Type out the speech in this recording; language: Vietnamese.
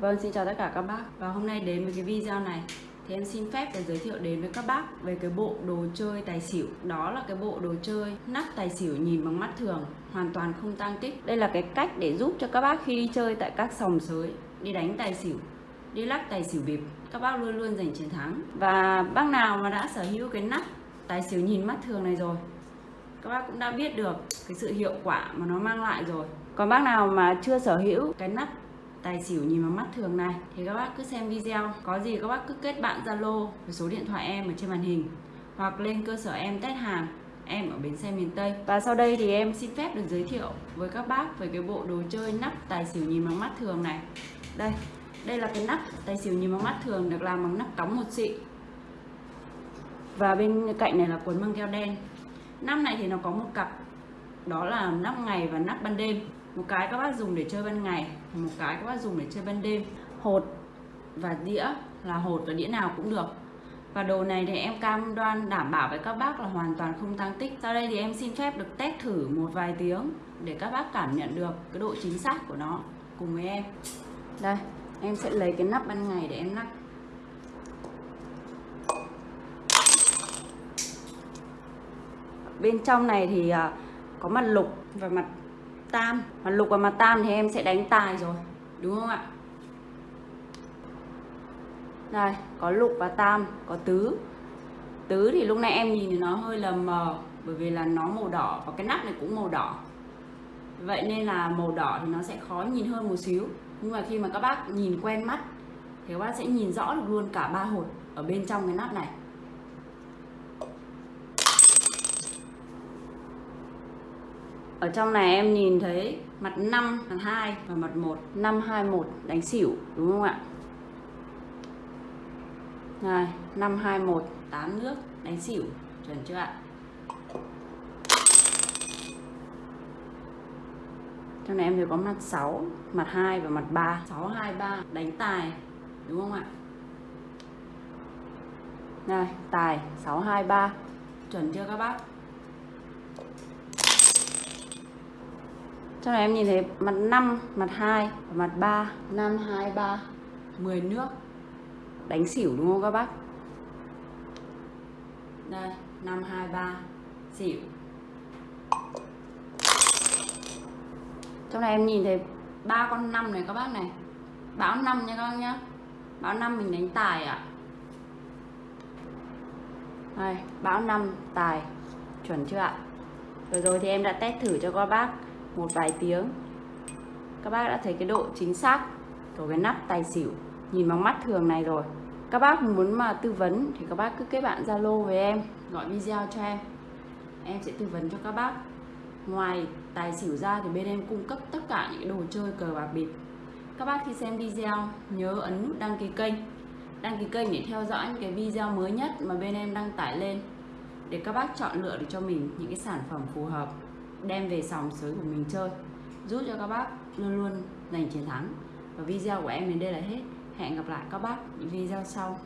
Vâng, xin chào tất cả các bác. Và hôm nay đến với cái video này Thì em xin phép để giới thiệu đến với các bác Về cái bộ đồ chơi tài xỉu. Đó là cái bộ đồ chơi nắp tài xỉu nhìn bằng mắt thường Hoàn toàn không tăng tích. Đây là cái cách để giúp cho các bác khi đi chơi tại các sòng sới Đi đánh tài xỉu Đi lắc tài xỉu bịp Các bác luôn luôn giành chiến thắng. Và bác nào mà đã sở hữu cái nắp tài xỉu nhìn mắt thường này rồi các bác cũng đã biết được cái sự hiệu quả mà nó mang lại rồi. Còn bác nào mà chưa sở hữu cái nắp tài xỉu nhìn vào mắt thường này. Thì các bác cứ xem video, có gì các bác cứ kết bạn zalo với số điện thoại em ở trên màn hình, hoặc lên cơ sở em test hàng, em ở bến xe miền Tây. Và sau đây thì em xin phép được giới thiệu với các bác về cái bộ đồ chơi nắp tài xỉu nhìn bằng mắt thường này. Đây đây là cái nắp tài xỉu nhìn bằng mắt thường được làm bằng nắp cống một xị. Và bên cạnh này là cuốn băng keo đen. Nắp này thì nó có một cặp, đó là nắp ngày và nắp ban đêm một cái các bác dùng để chơi ban ngày, một cái các bác dùng để chơi ban đêm. Hột và đĩa là hột và đĩa nào cũng được. Và đồ này thì em cam đoan đảm bảo với các bác là hoàn toàn không tăng tích. Sau đây thì em xin phép được test thử một vài tiếng để các bác cảm nhận được cái độ chính xác của nó cùng với em. Đây, em sẽ lấy cái nắp ban ngày để em lắc bên trong này thì à, có mặt lục và mặt tam. Mặt lục và mặt tam thì em sẽ đánh tài rồi, đúng không ạ? Đây, có lục và tam, có tứ. Tứ thì lúc này em nhìn thì nó hơi là mờ, bởi vì là nó màu đỏ và cái nắp này cũng màu đỏ. Vậy nên là màu đỏ thì nó sẽ khó nhìn hơn một xíu. Nhưng mà khi mà các bác nhìn quen mắt, thì các bác sẽ nhìn rõ được luôn cả ba hột ở bên trong cái nắp này. Ở trong này em nhìn thấy mặt 5, mặt 2 và mặt 1 5, 2, 1 đánh xỉu đúng không ạ? Này 5, 2, 1 8 nước đánh xỉu chuẩn chưa ạ? Trong này em thấy có mặt 6, mặt 2 và mặt 3 6, 2, 3 đánh tài đúng không ạ? Này tài 6, 2, 3 chuẩn chưa các bác? Trong này em nhìn thấy mặt 5, mặt 2 và mặt 3 5, 2, 3 10 nước. Đánh xỉu đúng không các bác? Đây 5, 2, 3 Xỉu. Trong này em nhìn thấy ba con 5 này các bác này. Báo 5 nha các bác nhá. Báo 5 mình đánh tài ạ. À. Đây, báo 5 tài. Chuẩn chưa ạ? Rồi rồi thì em đã test thử cho các bác một vài tiếng. Các bác đã thấy cái độ chính xác của cái nắp tài xỉu. Nhìn bằng mắt thường này rồi. Các bác muốn mà tư vấn thì các bác cứ kết bạn zalo với em, gọi video cho em. Em sẽ tư vấn cho các bác. Ngoài tài xỉu ra thì bên em cung cấp tất cả những đồ chơi cờ bạc bịp. Các bác khi xem video, nhớ ấn nút đăng ký kênh. Đăng ký kênh để theo dõi những cái video mới nhất mà bên em đăng tải lên. Để các bác chọn lựa được cho mình những cái sản phẩm phù hợp đem về sòng sới của mình chơi, giúp cho các bác luôn luôn giành chiến thắng. Và video của em đến đây là hết. Hẹn gặp lại các bác những video sau.